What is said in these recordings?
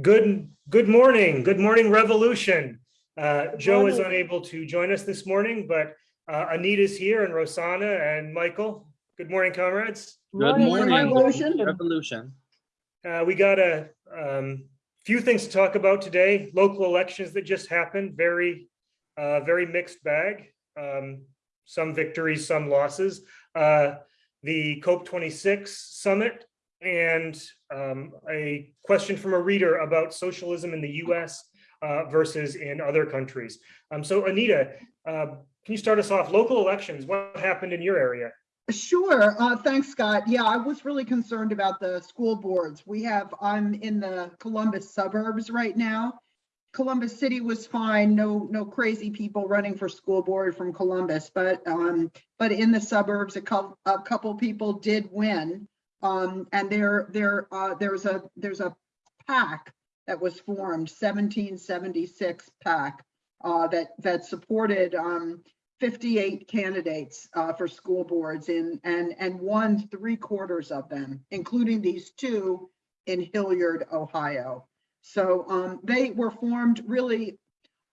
Good, good morning. Good morning, Revolution. Uh, Joe is unable to join us this morning, but uh, Anita's here and Rosanna and Michael. Good morning, comrades. Good morning. Revolution. Revolution. Uh, we got a um, few things to talk about today. Local elections that just happened, very, uh, very mixed bag. Um, some victories, some losses. Uh, the COP 26 summit and um, a question from a reader about socialism in the US uh, versus in other countries. Um, so Anita, uh, can you start us off? Local elections, what happened in your area? Sure. Uh, thanks, Scott. Yeah, I was really concerned about the school boards. We have, I'm in the Columbus suburbs right now. Columbus City was fine. No, no crazy people running for school board from Columbus, but, um, but in the suburbs, a couple, a couple people did win. Um, and there, there, uh, there's a, there's a PAC that was formed, 1776 PAC, uh, that, that supported, um, 58 candidates uh, for school boards in and and won three quarters of them, including these two in Hilliard, Ohio. So um, they were formed really.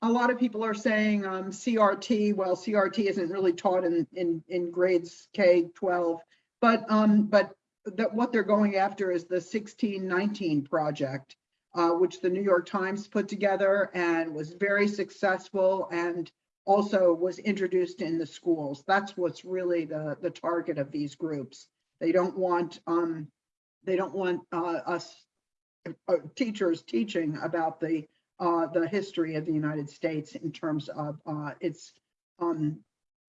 A lot of people are saying um, CRT. Well, CRT isn't really taught in in in grades K 12, but um, but that what they're going after is the 1619 project, uh, which the New York Times put together and was very successful and also was introduced in the schools. That's what's really the, the target of these groups. They don't want, um, they don't want uh, us uh, teachers teaching about the, uh, the history of the United States in terms of uh, its, um,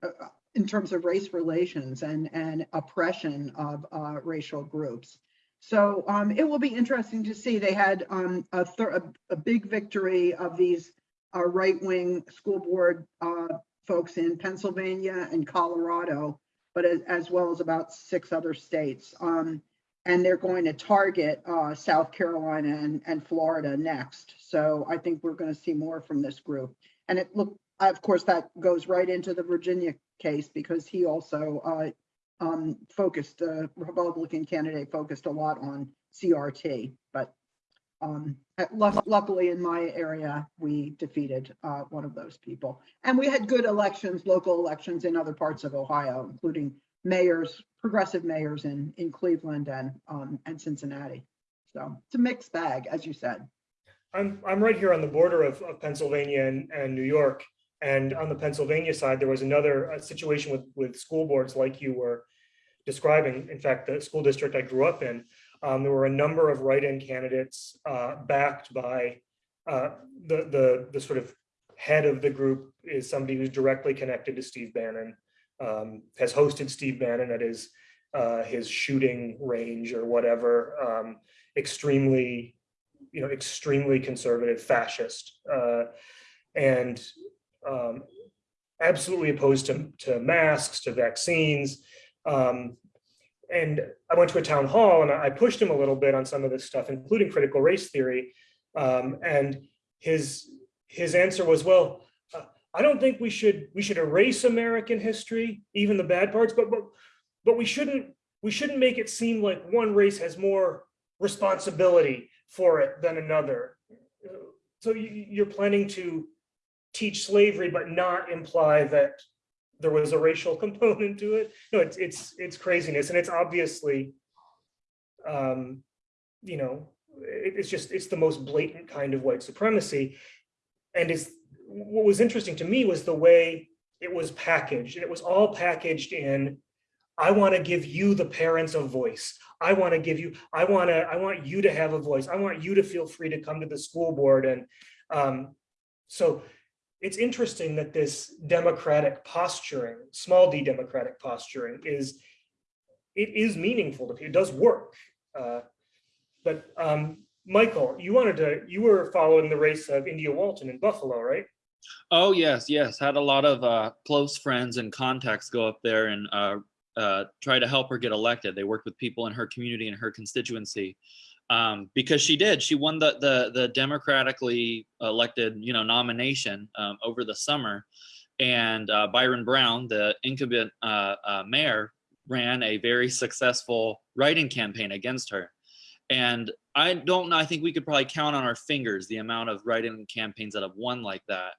uh, in terms of race relations and, and oppression of uh, racial groups. So um, it will be interesting to see. They had um, a, a, a big victory of these uh, right-wing school board uh, folks in Pennsylvania and Colorado, but as, as well as about six other states. Um, and they're going to target uh, South Carolina and, and Florida next. So I think we're going to see more from this group. And it look, of course, that goes right into the Virginia case because he also uh, um, focused, the Republican candidate focused a lot on CRT, but um, luckily in my area, we defeated uh, one of those people. And we had good elections, local elections in other parts of Ohio, including mayors, progressive mayors in, in Cleveland and, um, and Cincinnati. So it's a mixed bag, as you said. I'm, I'm right here on the border of, of Pennsylvania and, and New York. And on the Pennsylvania side, there was another uh, situation with, with school boards like you were describing. In fact, the school district I grew up in, um, there were a number of write-in candidates uh, backed by uh, the, the, the sort of head of the group is somebody who's directly connected to Steve Bannon, um, has hosted Steve Bannon at his, uh, his shooting range or whatever, um, extremely, you know, extremely conservative fascist uh, and um, absolutely opposed to, to masks, to vaccines. Um, and I went to a town hall and I pushed him a little bit on some of this stuff, including critical race theory. Um, and his his answer was, well, uh, I don't think we should we should erase American history, even the bad parts, but but but we shouldn't we shouldn't make it seem like one race has more responsibility for it than another. So you, you're planning to teach slavery, but not imply that there was a racial component to it. No, it's it's it's craziness, and it's obviously, um, you know, it, it's just it's the most blatant kind of white supremacy, and it's what was interesting to me was the way it was packaged, and it was all packaged in. I want to give you, the parents, a voice. I want to give you. I want to. I want you to have a voice. I want you to feel free to come to the school board, and um, so it's interesting that this democratic posturing, small d democratic posturing is, it is meaningful to people, it does work. Uh, but um, Michael, you wanted to, you were following the race of India Walton in Buffalo, right? Oh, yes, yes. Had a lot of uh, close friends and contacts go up there and uh, uh, try to help her get elected. They worked with people in her community and her constituency um, because she did. She won the the, the democratically elected, you know, nomination um, over the summer, and uh, Byron Brown, the incumbent uh, uh, mayor, ran a very successful writing campaign against her. And I don't know, I think we could probably count on our fingers the amount of write-in campaigns that have won like that.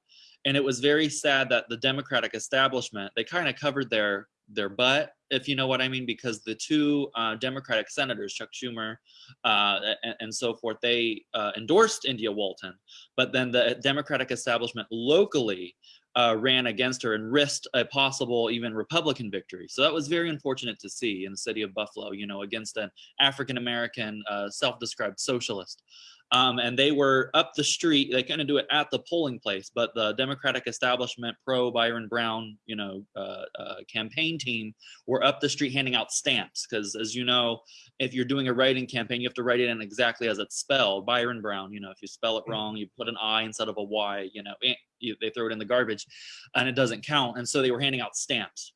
And it was very sad that the Democratic establishment, they kind of covered their their butt, if you know what I mean, because the two uh, Democratic senators, Chuck Schumer uh, and, and so forth, they uh, endorsed India Walton, but then the Democratic establishment locally uh, ran against her and risked a possible even Republican victory. So that was very unfortunate to see in the city of Buffalo, you know, against an African American uh, self-described socialist. Um, and they were up the street. They couldn't do it at the polling place, but the Democratic establishment, pro Byron Brown, you know, uh, uh, campaign team were up the street handing out stamps. Because as you know, if you're doing a writing campaign, you have to write it in exactly as it's spelled. Byron Brown, you know, if you spell it wrong, you put an I instead of a Y. You know, you, they throw it in the garbage, and it doesn't count. And so they were handing out stamps.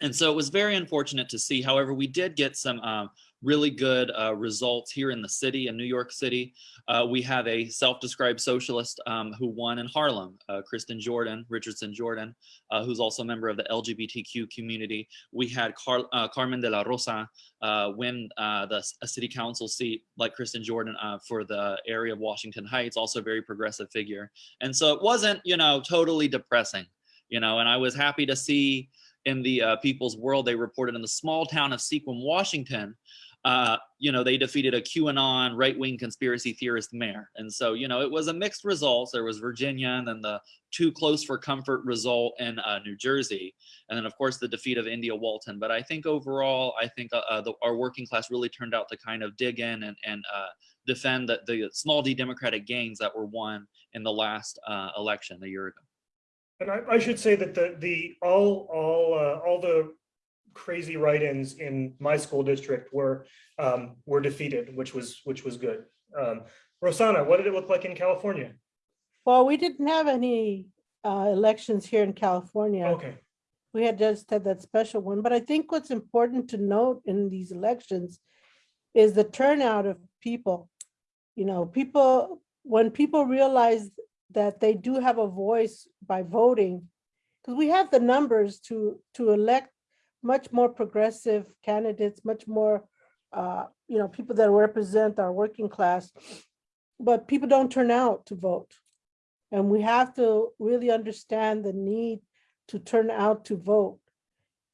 And so it was very unfortunate to see. However, we did get some um, really good uh, results here in the city, in New York City. Uh, we have a self-described socialist um, who won in Harlem, uh, Kristin Jordan, Richardson Jordan, uh, who's also a member of the LGBTQ community. We had Car uh, Carmen de la Rosa uh, win the a city council seat like Kristin Jordan for the area of Washington Heights, also a very progressive figure. And so it wasn't, you know, totally depressing, you know, and I was happy to see in the People's World, they reported in the small town of Sequim, Washington, uh, you know, they defeated a QAnon right-wing conspiracy theorist mayor. And so, you know, it was a mixed result. There was Virginia and then the too close for comfort result in uh, New Jersey. And then of course the defeat of India Walton. But I think overall, I think uh, the, our working class really turned out to kind of dig in and, and uh, defend the, the small d democratic gains that were won in the last uh, election a year ago. And I, I should say that the, the, all, all, uh, all the crazy write-ins in my school district were, um, were defeated, which was, which was good. Um, Rosanna, what did it look like in California? Well, we didn't have any uh, elections here in California. Okay, We had just had that special one, but I think what's important to note in these elections is the turnout of people. You know, people, when people realize that they do have a voice by voting, because we have the numbers to, to elect much more progressive candidates, much more, uh, you know, people that represent our working class, but people don't turn out to vote. And we have to really understand the need to turn out to vote.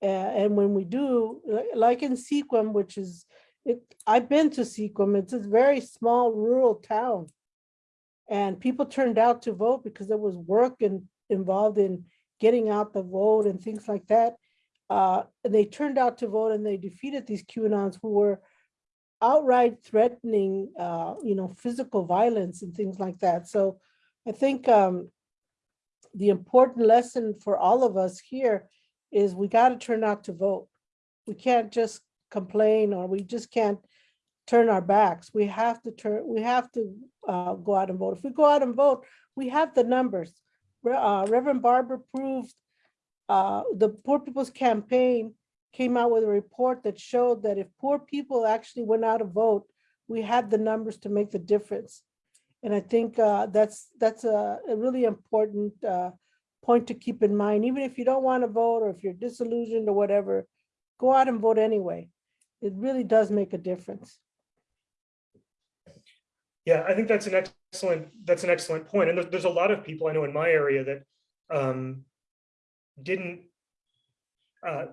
A- and when we do, like in Sequim, which is, it, I've been to Sequim, it's a very small rural town. And people turned out to vote because there was work and involved in getting out the vote and things like that. Uh, and they turned out to vote and they defeated these QAnons who were outright threatening, uh, you know, physical violence and things like that. So I think um, the important lesson for all of us here is we got to turn out to vote. We can't just complain or we just can't turn our backs. We have to turn, we have to uh, go out and vote. If we go out and vote, we have the numbers. Uh, Reverend Barber proved uh, the Poor People's Campaign came out with a report that showed that if poor people actually went out to vote, we had the numbers to make the difference. And I think uh, that's that's a, a really important uh, point to keep in mind. Even if you don't want to vote or if you're disillusioned or whatever, go out and vote anyway. It really does make a difference. yeah, I think that's an excellent, that's an excellent point. And there's, there's a lot of people I know in my area that um, didn't, uh,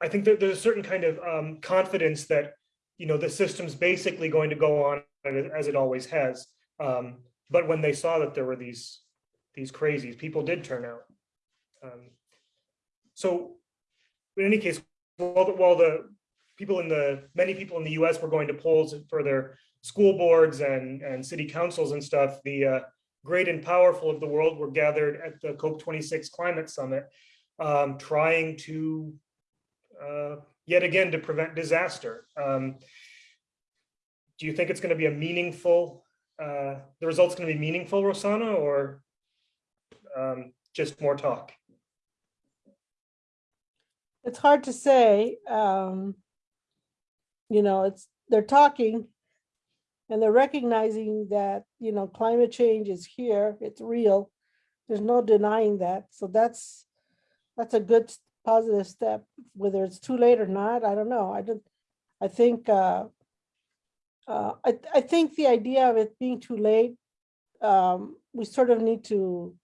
I think that there's a certain kind of um, confidence that, you know, the system's basically going to go on as it always has. Um, But when they saw that there were these, these crazies, people did turn out. Um, So in any case, while the, while the people in the, many people in the US were going to polls for their school boards and, and city councils and stuff, the uh, great and powerful of the world were gathered at the COP 26 climate summit, um, trying to, uh, yet again, to prevent disaster. Um, Do you think it's going to be a meaningful, uh, the result's going to be meaningful, Rosanna, or um, just more talk? It's hard to say. um, You know, it's, they're talking and they're recognizing that, you know, climate change is here, it's real. There's no denying that. So that's, that's a good positive step. Whether it's too late or not, I don't know. I don't, I think, uh, uh, I, I think the idea of it being too late, um, we sort of need to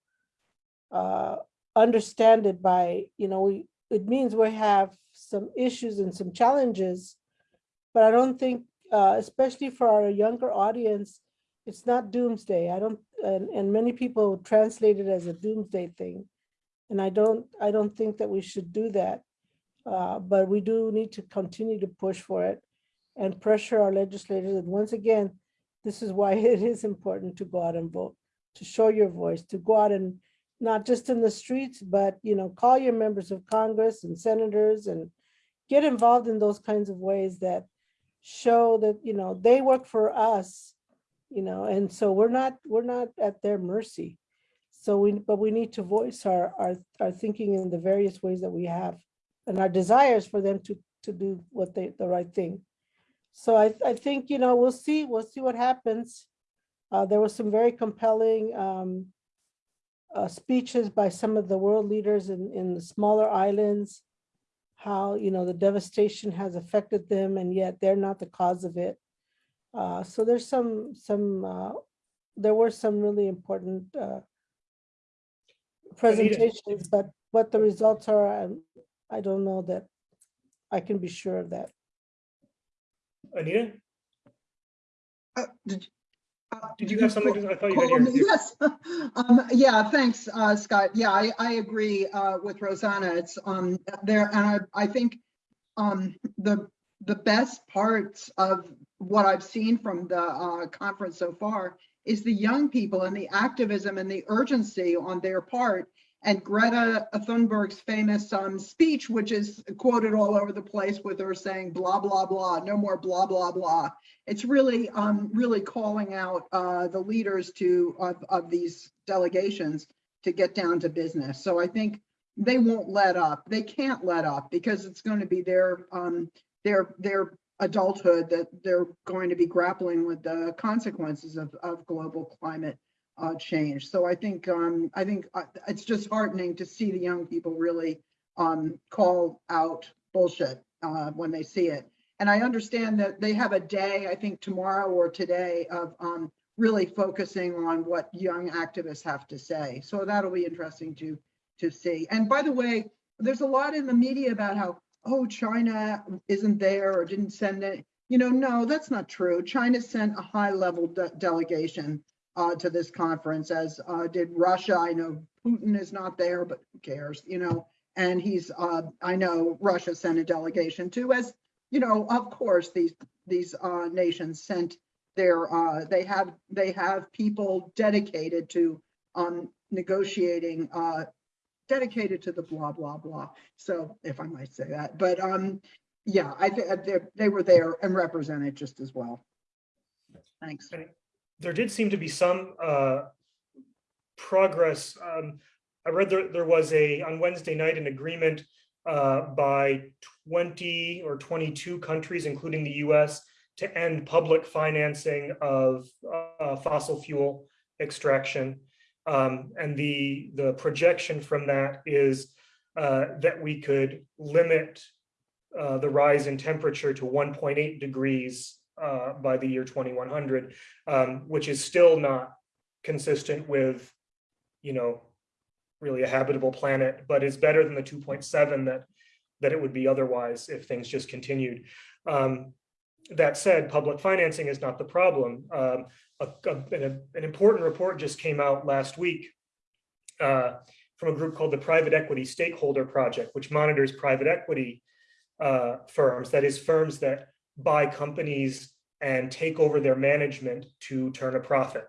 uh, understand it by, you know, we, it means we have some issues and some challenges. But I don't think, uh, especially for our younger audience, it's not doomsday. I don't, and, and many people translate it as a doomsday thing. And I don't, I don't think that we should do that. Uh, but we do need to continue to push for it and pressure our legislators. And once again, this is why it is important to go out and vote, to show your voice, to go out and not just in the streets, but, you know, call your members of Congress and senators and get involved in those kinds of ways that show that, you know, they work for us, you know, and so we're not, we're not at their mercy. So we, but we need to voice our, our, our thinking in the various ways that we have and our desires for them to, to do what they, the right thing. So I, I think, you know, we'll see, we'll see what happens. Uh, there was some very compelling, um, uh, speeches by some of the world leaders in, in the smaller islands. How, you know, the devastation has affected them and yet they're not the cause of it. Uh, so there's some, some, uh, there were some really important, uh, presentations, but what the results are, I'm- I don't know that I can be sure of that. Anita, Uh, Did uh, did you have something? I thought you had call your. Yes. Um, yeah, thanks, uh, Scott. Yeah, I, I agree, uh, with Rosanna. It's, um, there, and I, I think, um, the, the best parts of what I've seen from the, uh, conference so far is the young people and the activism and the urgency on their part. And Greta Thunberg's famous, um, speech, which is quoted all over the place with her saying blah, blah, blah, no more blah, blah, blah it's really, um, really calling out, uh, the leaders to, of, of these delegations to get down to business. So I think they won't let up. They can't let up because it's going to be their, um, their, their adulthood that they're going to be grappling with the consequences of, of global climate uh, change. So I think, um, I think uh, it's just heartening to see the young people really, um, call out bullshit, uh, when they see it. And I understand that they have a day, I think tomorrow or today, of um, really focusing on what young activists have to say. So that'll be interesting to, to see. And by the way, there's a lot in the media about how, oh, China isn't there or didn't send it. You know, no, that's not true. China sent a high-level de- delegation uh, to this conference, as uh, did Russia. I know Putin is not there, but who cares, you know? And he's, uh, I know Russia sent a delegation too, as you know, of course, these, these uh, nations sent their, uh, they have, they have people dedicated to um, negotiating, uh, dedicated to the blah, blah, blah. So if I might say that, but um, yeah, I think they, were there and represented just as well. Thanks. there did seem to be some uh, progress. Um, I read there, there was a, on Wednesday night, an agreement uh, by 20 or 22 countries, including the US, to end public financing of uh, fossil fuel extraction. Um, And the, the projection from that is uh, that we could limit uh, the rise in temperature to 1.8 degrees uh, by the year 2100 um, which is still not consistent with, you know, really a habitable planet, but is better than the two point seven that, that it would be otherwise if things just continued. Um, that said, public financing is not the problem. Um, a- an, an important report just came out last week uh, from a group called the Private Equity Stakeholder Project, which monitors private equity uh, firms, that is firms that buy companies and take over their management to turn a profit.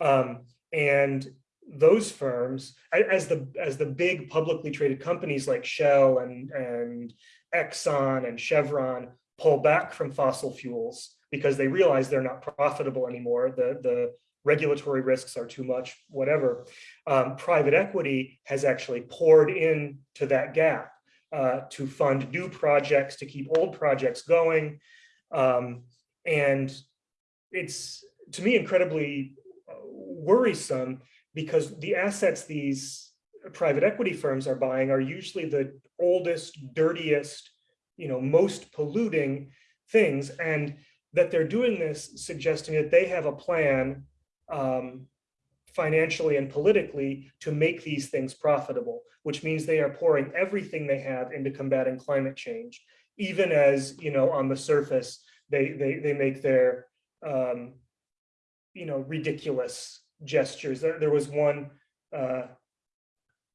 Um, and those firms, as the as the big publicly traded companies like Shell and and Exxon and Chevron pull back from fossil fuels because they realize they're not profitable anymore. The the regulatory risks are too much, whatever. Um, private equity has actually poured into that gap uh, to fund new projects, to keep old projects going. Um, and it's, to me, incredibly uh, worrisome because the assets these private equity firms are buying are usually the oldest, dirtiest, you know, most polluting things. And that they're doing this suggesting that they have a plan um, financially and politically to make these things profitable, which means they are pouring everything they have into combating climate change, even as, you know, on the surface, they, they, they make their, um, you know, ridiculous gestures. There, there was one, uh,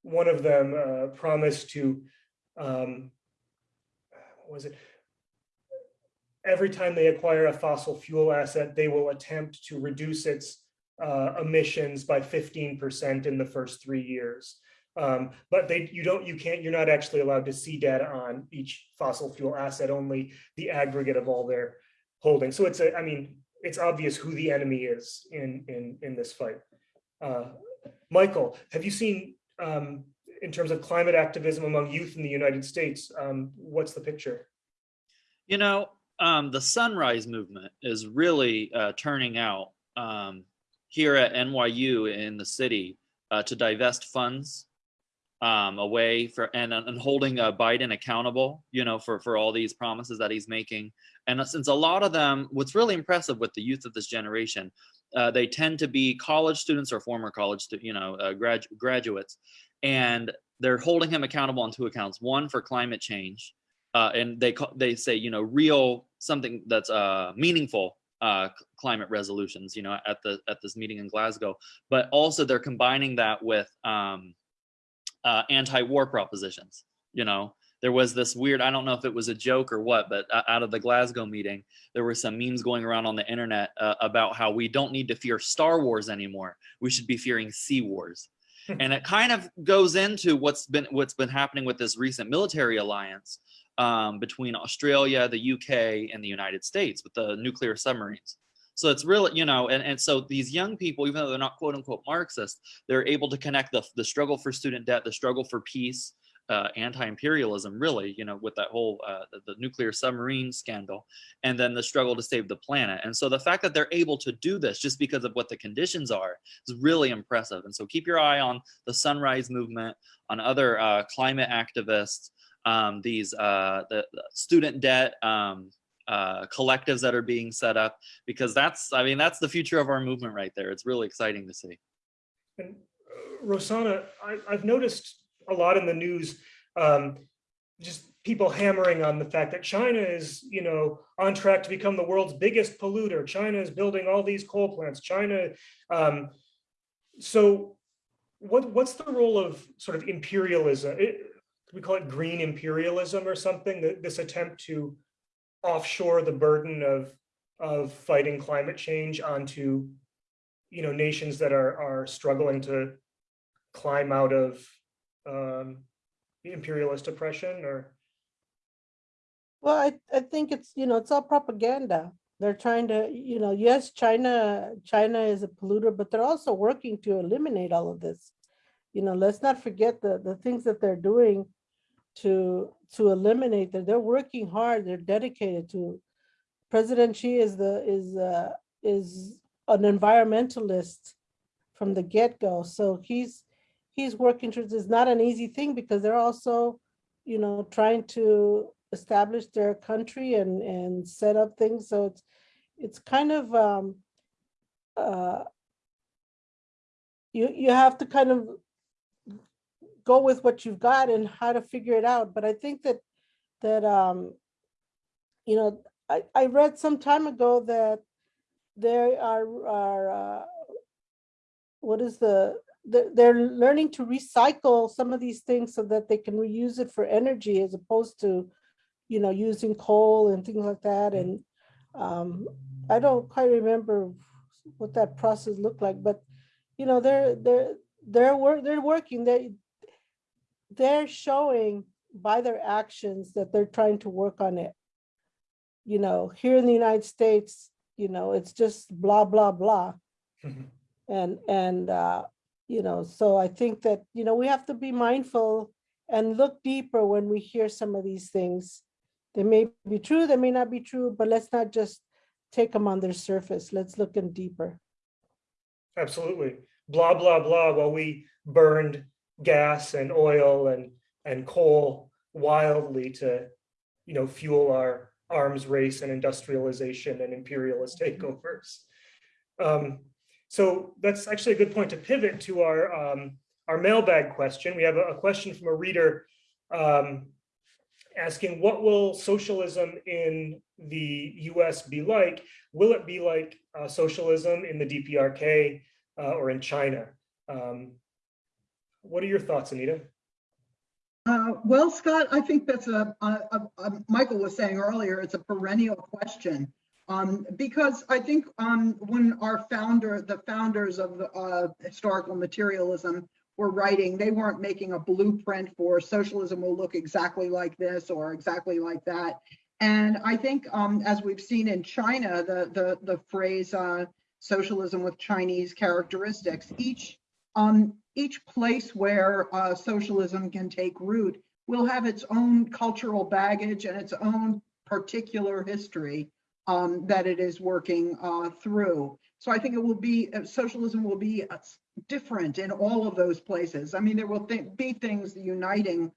one of them uh, promised to, um, what was it? Every time they acquire a fossil fuel asset, they will attempt to reduce its uh, emissions by 15% in the first three years. Um, but they, you don't, you can't, you're not actually allowed to see data on each fossil fuel asset, only the aggregate of all their holdings. So it's a, I mean, it's obvious who the enemy is in, in, in this fight. Uh, Michael, have you seen, um, in terms of climate activism among youth in the United States, um, what's the picture? You know, um, the sunrise movement is really uh, turning out um, here at NYU in the city uh, to divest funds um, away for and, and holding uh, Biden accountable, you know, for for all these promises that he's making. And since a lot of them, what's really impressive with the youth of this generation, uh, they tend to be college students or former college, you know, uh, grad, graduates, and they're holding him accountable on two accounts. One for climate change, uh, and they call, they say, you know, real something that's uh, meaningful uh, climate resolutions, you know, at the at this meeting in Glasgow. But also they're combining that with um, uh, anti-war propositions. You know, there was this weird, I don't know if it was a joke or what, but out of the Glasgow meeting, there were some memes going around on the internet uh, about how we don't need to fear Star Wars anymore. We should be fearing Sea Wars. and it kind of goes into what's been what's been happening with this recent military alliance um, between Australia, the UK, and the United States with the nuclear submarines. So it's really, you know, and, and so these young people, even though they're not quote unquote Marxist, they're able to connect the, the struggle for student debt, the struggle for peace, uh, anti-imperialism, really, you know, with that whole uh, the, the nuclear submarine scandal, and then the struggle to save the planet. And so the fact that they're able to do this just because of what the conditions are is really impressive. And so keep your eye on the Sunrise Movement, on other uh, climate activists, um, these uh, the, student debt um, uh, collectives that are being set up, because that's, I mean, that's the future of our movement right there. It's really exciting to see. And uh, Rosanna, I, I've noticed a lot in the news, um, just people hammering on the fact that China is, you know, on track to become the world's biggest polluter. China is building all these coal plants. China, um, so what what's the role of sort of imperialism? We call it green imperialism or something. This attempt to offshore the burden of of fighting climate change onto, you know, nations that are are struggling to climb out of um, imperialist oppression or Well, I, I think it's, you know, it's all propaganda. They're trying to, you know, yes, China, China is a polluter, but they're also working to eliminate all of this. You know, let's not forget the, the things that they're doing to, to eliminate that. They're working hard. They're dedicated to. President Xi is the, is, uh, is an environmentalist from the get-go. So he's, he's working towards, it's not an easy thing because they're also, you know, trying to establish their country and, and set up things. So it's, it's kind of, um, uh, you, you have to kind of go with what you've got and how to figure it out. But I think that, that, um, you know, I, I read some time ago that there are, are, uh, what is the, they're, learning to recycle some of these things so that they can reuse it for energy as opposed to, you know, using coal and things like that. And um, I don't quite remember what that process looked like, but you know, they're they're they're work they're working. They they're showing by their actions that they're trying to work on it. You know, here in the United States, you know, it's just blah blah blah, and and uh, you know, so I think that you know we have to be mindful and look deeper when we hear some of these things. They may be true, they may not be true, but let's not just take them on their surface. Let's look in deeper. absolutely blah, blah, blah, while we burned gas and oil and, and coal wildly to, you know, fuel our, arms race and industrialization and imperialist takeovers. Um, so that's actually a good point to pivot to our, um, our mailbag question. We have a, a question from a reader um, asking, what will socialism in the US be like? Will it be like uh, socialism in the DPRK uh, or in China? Um, what are your thoughts, Anita? Uh, Well, Scott, I think that's a, a- a- Michael was saying earlier, it's a perennial question. Um, Because I think um, when our founder, the founders of uh, historical materialism were writing, they weren't making a blueprint for socialism will look exactly like this or exactly like that. And I think um, as we've seen in China, the, the, the phrase uh, socialism with Chinese characteristics, each um, each place where uh, socialism can take root will have its own cultural baggage and its own particular history um, that it is working uh, through. So I think it will be, uh, socialism will be uh, different in all of those places. I mean, there will thi- be things uniting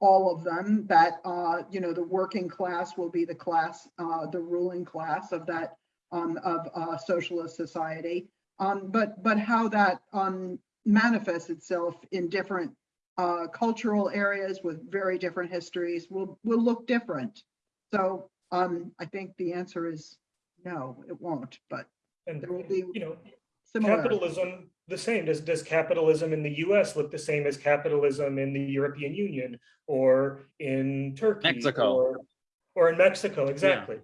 all of them that, uh, you know, the working class will be the class, uh, the ruling class of that, um, of socialist society. Um, but, but how that um, manifests itself in different uh, cultural areas with very different histories will, will look different. So um, I think the answer is no, it won't, but And, there will be you know, similar. capitalism, the same, does, does capitalism in the US look the same as capitalism in the European Union or in Turkey? Mexico. or- Or in Mexico, exactly.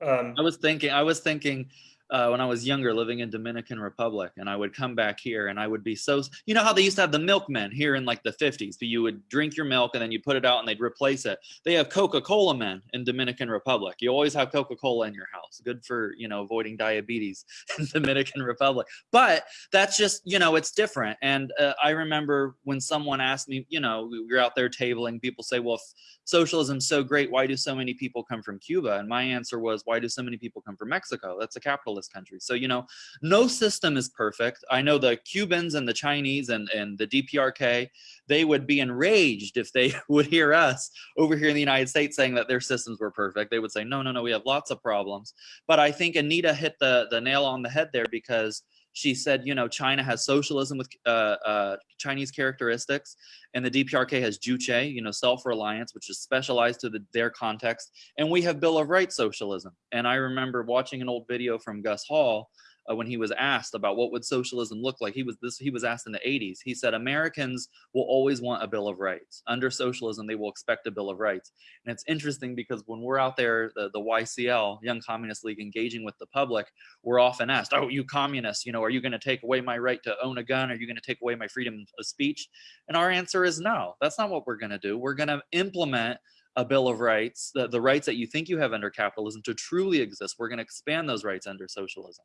Um, I was thinking, I was thinking uh, when I was younger, living in Dominican Republic, and I would come back here, and I would be so. You know how they used to have the milkmen here in like the fifties. You would drink your milk, and then you put it out, and they'd replace it. They have Coca-Cola men in Dominican Republic. You always have Coca-Cola in your house. Good for you know avoiding diabetes in the Dominican Republic. But that's just you know it's different. And uh, I remember when someone asked me, you know, we were out there tabling. People say, well, socialism's so great, why do so many people come from Cuba? And my answer was, why do so many people come from Mexico? That's a capitalist country. So, you know, no system is perfect. I know the Cubans and the Chinese and, and the DPRK, they would be enraged if they would hear us over here in the United States saying that their systems were perfect. They would say, no, no, no, we have lots of problems. But I think Anita hit the, the nail on the head there because she said, you know, China has socialism with uh, uh, Chinese characteristics, and the DPRK has Juche, you know, self-reliance, which is specialized to the, their context, and we have Bill of Rights socialism. And I remember watching an old video from Gus Hall uh, when he was asked about what would socialism look like. He was this he was asked in the 80s. He said Americans will always want a Bill of Rights. Under socialism, they will expect a Bill of Rights. And it's interesting because when we're out there, the, the YCL, Young Communist League, engaging with the public, we're often asked, "Oh, you communists, you know, are you going to take away my right to own a gun? Are you going to take away my freedom of speech?" And our answer is no. That's not what we're going to do. We're going to implement a bill of rights, the, the rights that you think you have under capitalism to truly exist. We're going to expand those rights under socialism.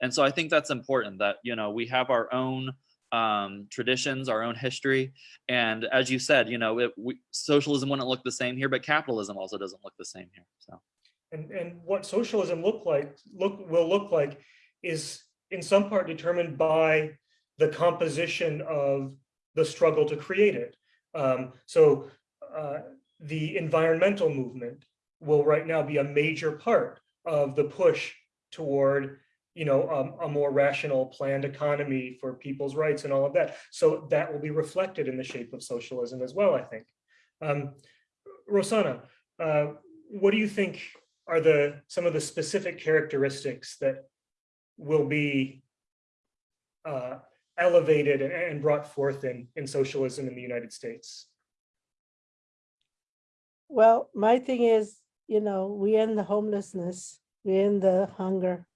And so I think that's important that, you know, we have our own um, traditions, our own history. And as you said, you know, it, we, socialism wouldn't look the same here, but capitalism also doesn't look the same here. So. And, and what socialism look like, look, will look like is in some part determined by the composition of the struggle to create it. Um, so uh, the environmental movement will right now be a major part of the push toward, you know, um, a more rational planned economy for people's rights and all of that. So that will be reflected in the shape of socialism as well, I think. Um, Rosanna, uh, what do you think are the some of the specific characteristics that will be uh, elevated and- and brought forth in in socialism in the United States? Well, my thing is, you know, we end the homelessness, we end the hunger.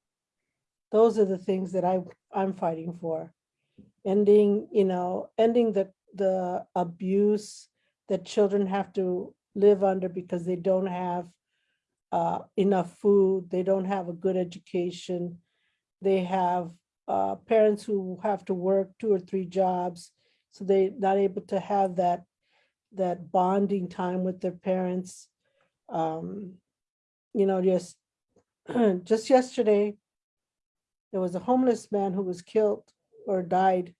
Those are the things that I, I'm fighting for. Ending, you know, ending the, the abuse that children have to live under because they don't have uh, enough food, they don't have a good education. They have uh, parents who have to work two or three jobs, so they're not able to have that that bonding time with their parents. Um, you know, just just yesterday, there was a homeless man who was killed or died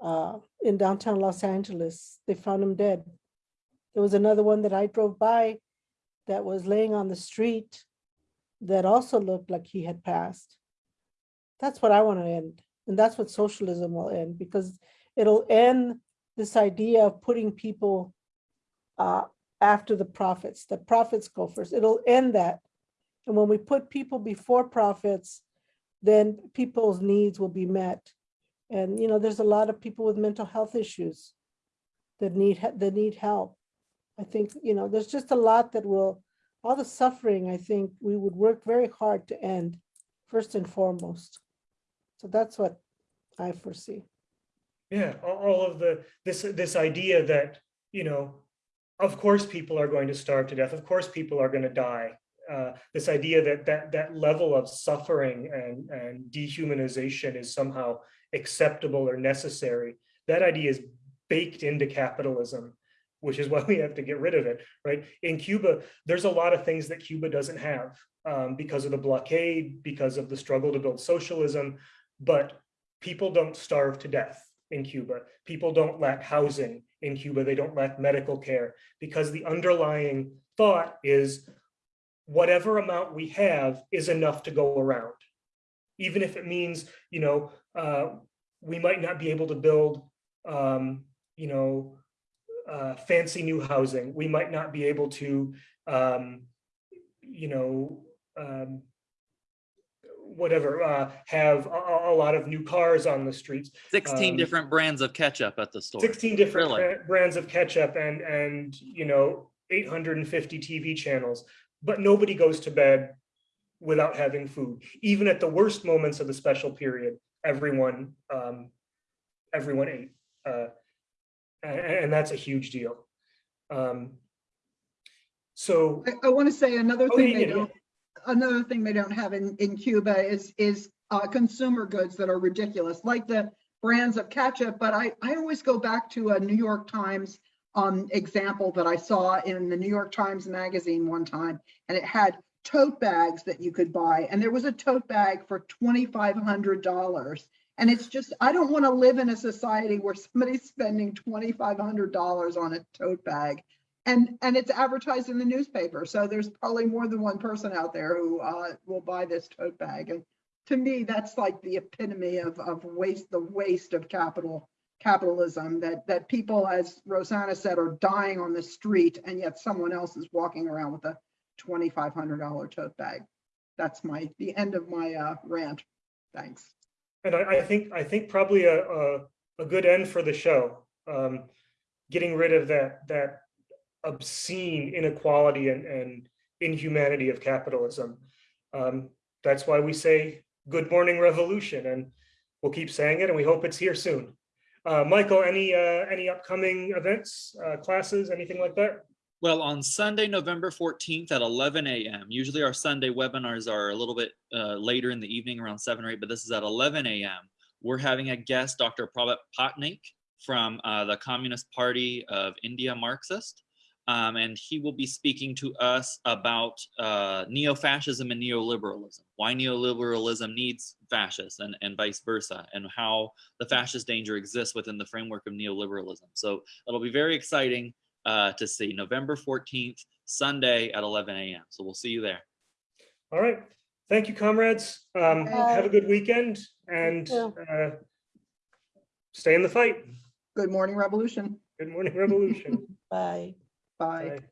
uh, in downtown Los Angeles. They found him dead. There was another one that I drove by that was laying on the street that also looked like he had passed. That's what I want to end. And that's what socialism will end because it'll end this idea of putting people uh, after the profits. The profits go first. It'll end that. And when we put people before profits, then people's needs will be met. And, you know, there's a lot of people with mental health issues that need, that need help. I think, you know, there's just a lot that will, all the suffering, I think we would work very hard to end first and foremost. So that's what I foresee. Yeah, all, of the, this, this idea that, you know, of course, people are going to starve to death. Of course, people are going to die. Uh, this idea that that that level of suffering and and dehumanization is somehow acceptable or necessary. That idea is baked into capitalism, which is why we have to get rid of it, right? In Cuba, there's a lot of things that Cuba doesn't have um, because of the blockade, because of the struggle to build socialism, but people don't starve to death in Cuba. People don't lack housing in Cuba. They don't lack medical care because the underlying thought is whatever amount we have is enough to go around. Even if it means, you know, uh, we might not be able to build, um, you know, uh, fancy new housing. We might not be able to, um, you know, um, whatever, uh, have a, a- a lot of new cars on the streets. 16 Um, different brands of ketchup at the store. 16 different Really? brands of ketchup and, and, you know, 850 TV channels, but nobody goes to bed without having food. Even at the worst moments of the special period, everyone, um, everyone ate. Uh, and, and that's a huge deal. Um, so, I, I want to say another Oh, thing yeah, they yeah. don't, another thing they don't have in, in Cuba is, is uh, consumer goods that are ridiculous, like the brands of ketchup. But I, I always go back to a New York Times um, example that I saw in the New York Times magazine one time, and it had tote bags that you could buy, and there was a tote bag for twenty-five hundred dollars. And it's just, I don't want to live in a society where somebody's spending twenty-five hundred dollars on a tote bag. And, and it's advertised in the newspaper, so there's probably more than one person out there who uh, will buy this tote bag. And to me, that's like the epitome of, of waste, the waste of capital, capitalism, that, that people, as Rosanna said, are dying on the street, and yet someone else is walking around with a twenty-five hundred dollar tote bag. That's my, the end of my uh, rant. Thanks. and I, I think, I think probably a, a, a good end for the show. Um, getting rid of that, that obscene inequality and, and inhumanity of capitalism. Um, that's why we say, good morning revolution, and we'll keep saying it, and we hope it's here soon. Uh, Michael, any, uh, any upcoming events, uh, classes, anything like that? Well, on Sunday, November 14th at 11 a.m. Usually our Sunday webinars are a little bit uh, later in the evening, around 7 or 8, but this is at 11 a.m. We're having a guest, Dr. Prabhat Patnaik from uh, the Communist Party of India Marxist. Um, and he will be speaking to us about uh, neo-fascism and neoliberalism, why neoliberalism needs fascists and, and vice versa, and how the fascist danger exists within the framework of neoliberalism. So it'll be very exciting uh, to see November 14th, Sunday at 11 a.m. So we'll see you there. All right, thank you, comrades. Um, have a good weekend and, uh, stay in the fight. Good morning, revolution. Good morning, revolution. Bye. Bye. Bye.